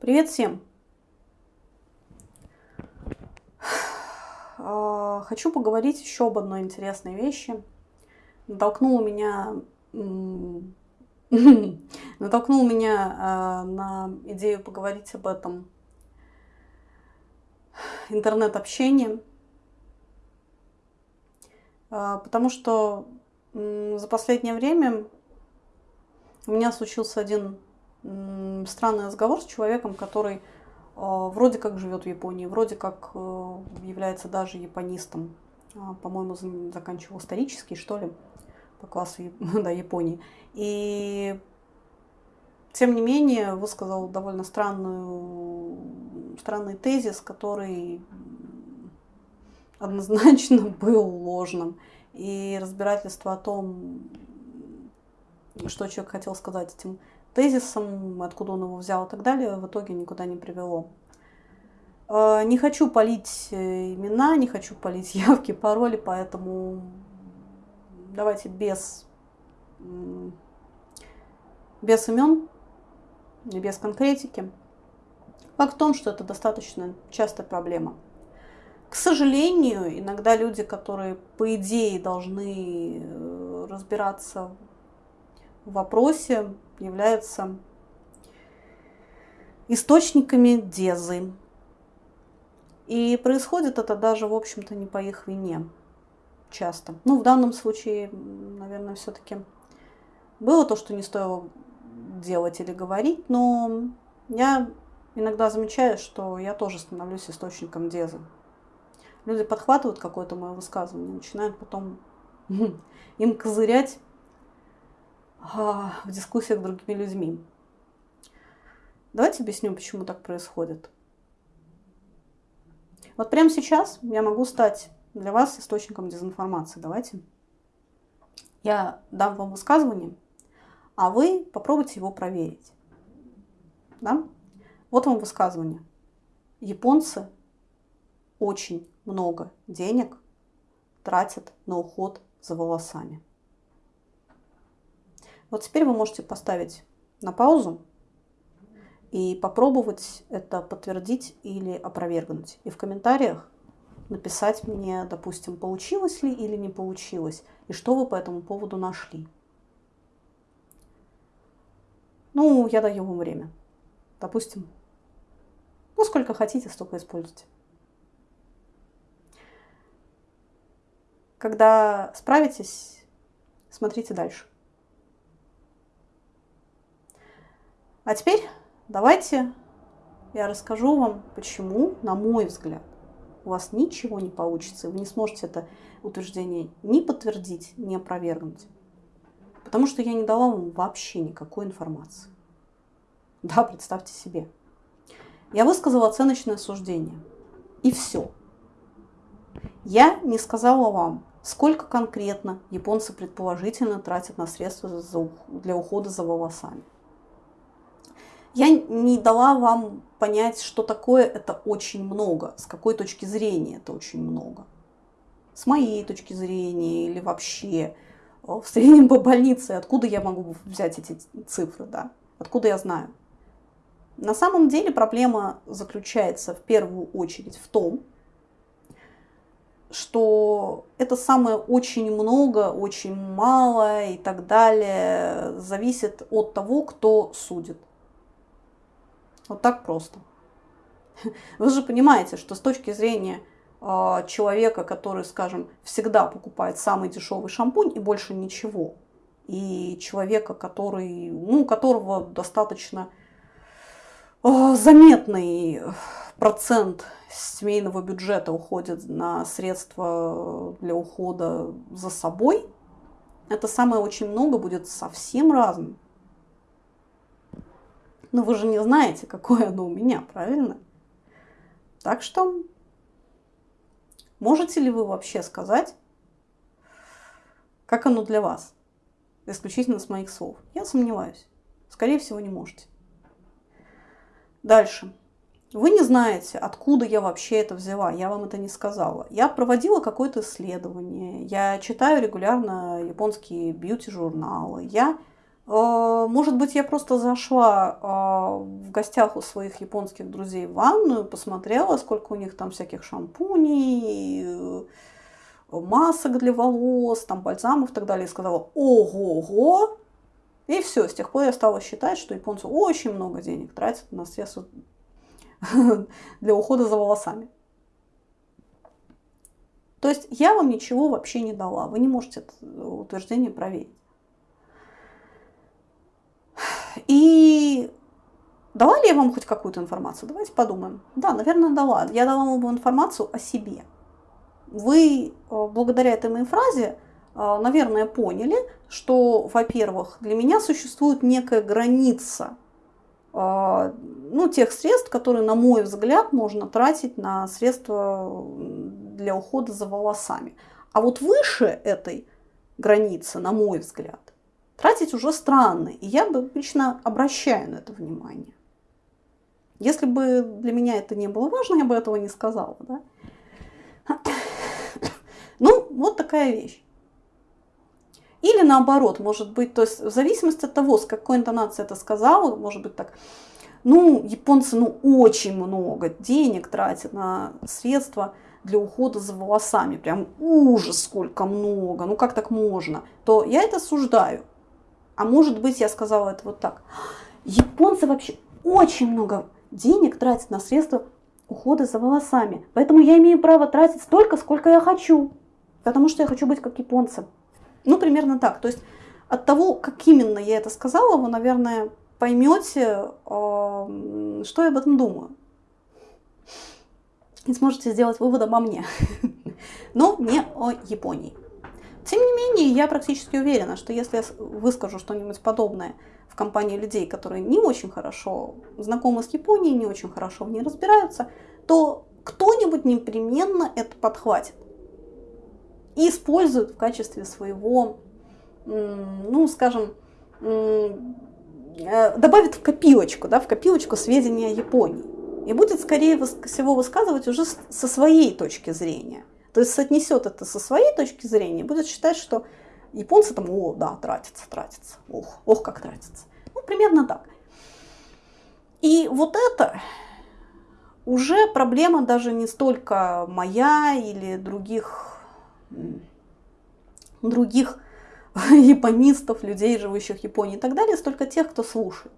Привет всем! А, хочу поговорить еще об одной интересной вещи. Натолкнула меня, натолкнул меня а, на идею поговорить об этом интернет-общение. А, потому что за последнее время у меня случился один странный разговор с человеком, который а, вроде как живет в Японии, вроде как э, является даже японистом. А, по-моему, заканчивал исторический, что ли, по классу да, Японии. И тем не менее высказал довольно странную, странный тезис, который однозначно был ложным. И разбирательство о том, что человек хотел сказать этим тезисом, откуда он его взял и так далее, в итоге никуда не привело. Э, не хочу полить э, имена, не хочу полить явки, пароли, поэтому давайте без, без имен без конкретики. Факт в том, что это достаточно частая проблема. К сожалению, иногда люди, которые по идее должны э, разбираться вопросе, являются источниками дезы. И происходит это даже, в общем-то, не по их вине часто. Ну, в данном случае, наверное, все-таки было то, что не стоило делать или говорить, но я иногда замечаю, что я тоже становлюсь источником дезы. Люди подхватывают какое-то мое высказывание, начинают потом им козырять в дискуссиях с другими людьми. Давайте объясню, почему так происходит. Вот прямо сейчас я могу стать для вас источником дезинформации. Давайте. Я дам вам высказывание, а вы попробуйте его проверить. Да? Вот вам высказывание. Японцы очень много денег тратят на уход за волосами. Вот теперь вы можете поставить на паузу и попробовать это подтвердить или опровергнуть. И в комментариях написать мне, допустим, получилось ли или не получилось, и что вы по этому поводу нашли. Ну, я даю вам время. Допустим, ну, сколько хотите, столько используйте. Когда справитесь, смотрите дальше. А теперь давайте я расскажу вам, почему, на мой взгляд, у вас ничего не получится, и вы не сможете это утверждение ни подтвердить, ни опровергнуть. Потому что я не дала вам вообще никакой информации. Да, представьте себе. Я высказала оценочное суждение. И все. Я не сказала вам, сколько конкретно японцы предположительно тратят на средства для ухода за волосами. Я не дала вам понять, что такое это очень много, с какой точки зрения это очень много. С моей точки зрения или вообще э, в среднем по больнице, откуда я могу взять эти цифры, да? Откуда я знаю? На самом деле проблема заключается в первую очередь в том, что это самое очень много, очень мало и так далее зависит от того, кто судит. Вот так просто. Вы же понимаете, что с точки зрения э, человека, который, скажем, всегда покупает самый дешевый шампунь и больше ничего, и человека, который, ну, у которого достаточно э, заметный процент семейного бюджета уходит на средства для ухода за собой, это самое очень много будет совсем разным. Но вы же не знаете, какое оно у меня, правильно? Так что можете ли вы вообще сказать, как оно для вас? Исключительно с моих слов. Я сомневаюсь. Скорее всего, не можете. Дальше. Вы не знаете, откуда я вообще это взяла, я вам это не сказала. Я проводила какое-то исследование, я читаю регулярно японские бьюти-журналы, я может быть, я просто зашла э, в гостях у своих японских друзей в ванную, посмотрела, сколько у них там всяких шампуней, э, масок для волос, там бальзамов и так далее, и сказала «Ого-го!» И все, с тех пор я стала считать, что японцы очень много денег тратят на средства для ухода за волосами. То есть я вам ничего вообще не дала, вы не можете это утверждение проверить. И дала ли я вам хоть какую-то информацию? Давайте подумаем. Да, наверное, дала. Я дала вам информацию о себе. Вы э, благодаря этой моей фразе, э, наверное, поняли, что, во-первых, для меня существует некая граница э, ну, тех средств, которые, на мой взгляд, можно тратить на средства для ухода за волосами. А вот выше этой границы, на мой взгляд, тратить уже странно. И я бы лично обращаю на это внимание. Если бы для меня это не было важно, я бы этого не сказала. Да? Ну, вот такая вещь. Или наоборот, может быть, то есть в зависимости от того, с какой интонацией это сказала, может быть так, ну, японцы, ну, очень много денег тратят на средства для ухода за волосами, прям ужас, сколько много, ну как так можно, то я это осуждаю. А может быть, я сказала это вот так. Японцы вообще очень много денег тратят на средства ухода за волосами. Поэтому я имею право тратить столько, сколько я хочу. Потому что я хочу быть как японцы. Ну, примерно так. То есть от того, как именно я это сказала, вы, наверное, поймете, что я об этом думаю. И сможете сделать вывод обо мне. Но не о Японии. Тем не менее, я практически уверена, что если я выскажу что-нибудь подобное в компании людей, которые не очень хорошо знакомы с Японией, не очень хорошо в ней разбираются, то кто-нибудь непременно это подхватит и использует в качестве своего, ну, скажем, э, добавит в копилочку, да, в копилочку сведения о Японии. И будет, скорее всего, высказывать уже со своей точки зрения – то есть соотнесет это со своей точки зрения, будет считать, что японцы там, о, да, тратятся, тратятся, ох, ох, как тратятся. Ну, примерно так. И вот это уже проблема даже не столько моя или других, других японистов, людей, живущих в Японии и так далее, столько тех, кто слушает.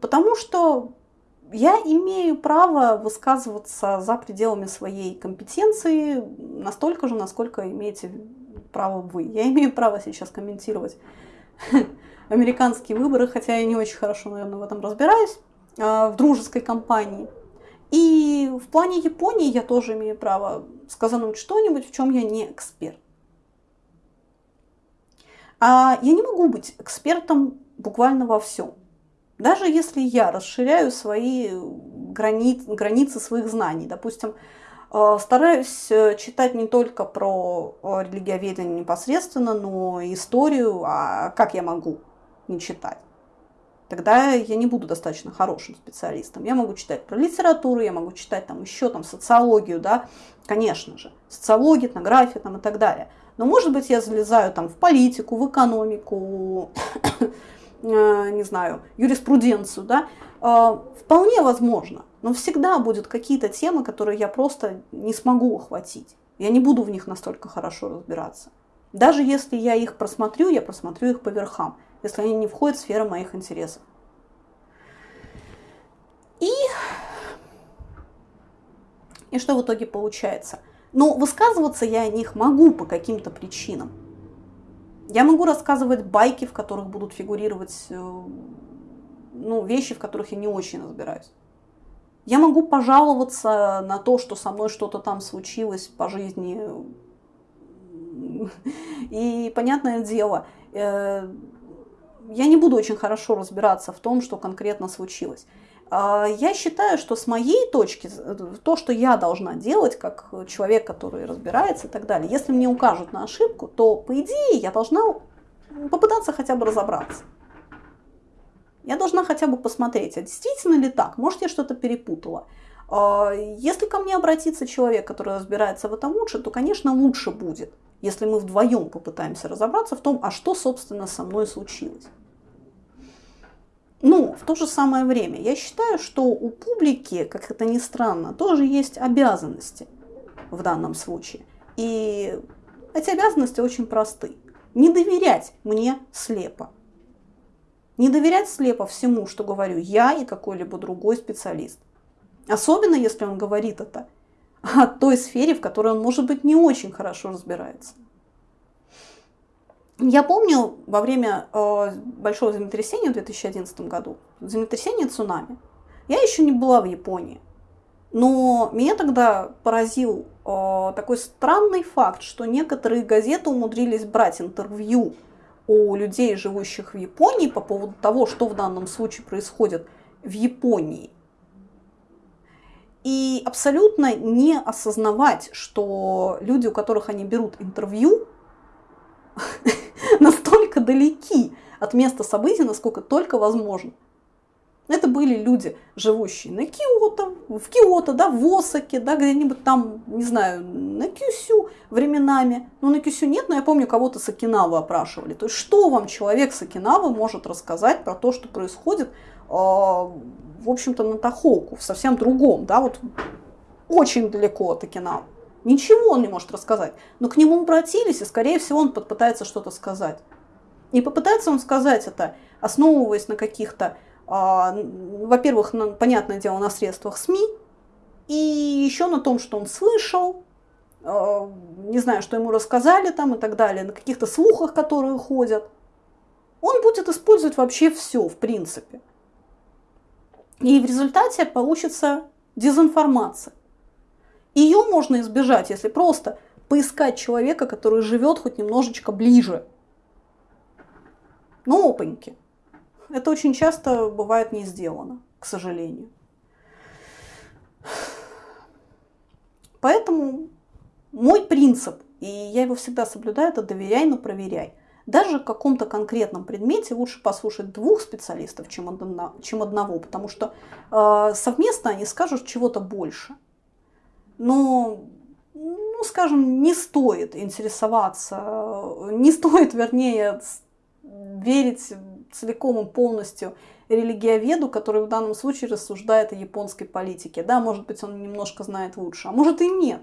Потому что я имею право высказываться за пределами своей компетенции настолько же, насколько имеете право вы. Я имею право сейчас комментировать американские выборы, хотя я не очень хорошо, наверное, в этом разбираюсь, а, в дружеской компании. И в плане Японии я тоже имею право сказать что-нибудь, в чем я не эксперт. А я не могу быть экспертом буквально во всем. Даже если я расширяю свои грани... границы своих знаний, допустим, э, стараюсь э, читать не только про э, религиоведение непосредственно, но и историю, а как я могу не читать? Тогда я не буду достаточно хорошим специалистом. Я могу читать про литературу, я могу читать там еще там социологию, да, конечно же, социологию, этнографию там и так далее. Но может быть я залезаю там в политику, в экономику, не знаю, юриспруденцию, да, э, вполне возможно. Но всегда будут какие-то темы, которые я просто не смогу охватить. Я не буду в них настолько хорошо разбираться. Даже если я их просмотрю, я просмотрю их по верхам, если они не входят в сферу моих интересов. И, и что в итоге получается? Но высказываться я о них могу по каким-то причинам. Я могу рассказывать байки, в которых будут фигурировать э, ну, вещи, в которых я не очень разбираюсь. Я могу пожаловаться на то, что со мной что-то там случилось по жизни. И понятное дело, э, я не буду очень хорошо разбираться в том, что конкретно случилось. А, я считаю, что с моей точки, то, что я должна делать, как человек, который разбирается и так далее, если мне укажут на ошибку, то, по идее, я должна попытаться хотя бы разобраться. Я должна хотя бы посмотреть, а действительно ли так, может, я что-то перепутала. А, если ко мне обратится человек, который разбирается в этом лучше, то, конечно, лучше будет, если мы вдвоем попытаемся разобраться в том, а что, собственно, со мной случилось. Но в то же самое время я считаю, что у публики, как это ни странно, тоже есть обязанности в данном случае. И эти обязанности очень просты. Не доверять мне слепо. Не доверять слепо всему, что говорю я и какой-либо другой специалист. Особенно, если он говорит это о той сфере, в которой он, может быть, не очень хорошо разбирается. Я помню во время э, большого землетрясения в 2011 году, землетрясение цунами, я еще не была в Японии. Но меня тогда поразил э, такой странный факт, что некоторые газеты умудрились брать интервью у людей, живущих в Японии, по поводу того, что в данном случае происходит в Японии. И абсолютно не осознавать, что люди, у которых они берут интервью, далеки от места событий, насколько только возможно. Это были люди, живущие на Киото, в Киото, да, в Осаке, да, где-нибудь там, не знаю, на Кюсю временами. Ну, на Кюсю нет, но я помню, кого-то с Окинавы опрашивали. То есть, что вам человек с Окинавы может рассказать про то, что происходит, э, в общем-то, на Тахоку, в совсем другом, да, вот очень далеко от Окинавы. Ничего он не может рассказать. Но к нему обратились, и, скорее всего, он попытается что-то сказать. И попытается он сказать это, основываясь на каких-то а, во-первых, понятное дело, на средствах СМИ, и еще на том, что он слышал, а, не знаю, что ему рассказали там и так далее, на каких-то слухах, которые ходят. Он будет использовать вообще все, в принципе. И в результате получится дезинформация. Ее можно избежать, если просто поискать человека, который живет хоть немножечко ближе. Ну, опаньки. Это очень часто бывает не сделано, к сожалению. Поэтому мой принцип, и я его всегда соблюдаю, это доверяй, но проверяй. Даже в каком-то конкретном предмете лучше послушать двух специалистов, чем, одно, чем одного, потому что э, совместно они скажут чего-то больше. Но, ну, скажем, не стоит интересоваться, не стоит, вернее, верить целиком и полностью религиоведу, который в данном случае рассуждает о японской политике. Да, может быть, он немножко знает лучше, а может и нет.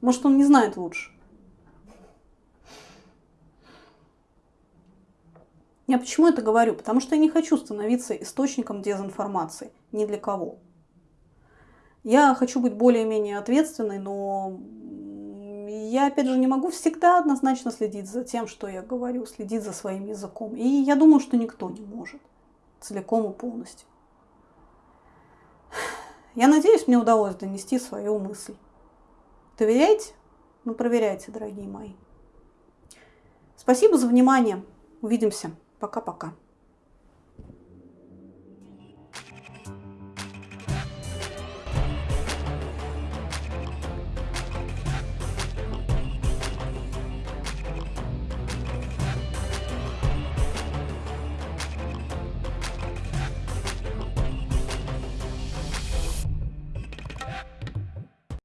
Может, он не знает лучше. Я почему это говорю? Потому что я не хочу становиться источником дезинформации ни для кого. Я хочу быть более-менее ответственной, но я, опять же, не могу всегда однозначно следить за тем, что я говорю, следить за своим языком. И я думаю, что никто не может целиком и полностью. Я надеюсь, мне удалось донести свою мысль. Доверяйте? Ну, проверяйте, дорогие мои. Спасибо за внимание. Увидимся. Пока-пока.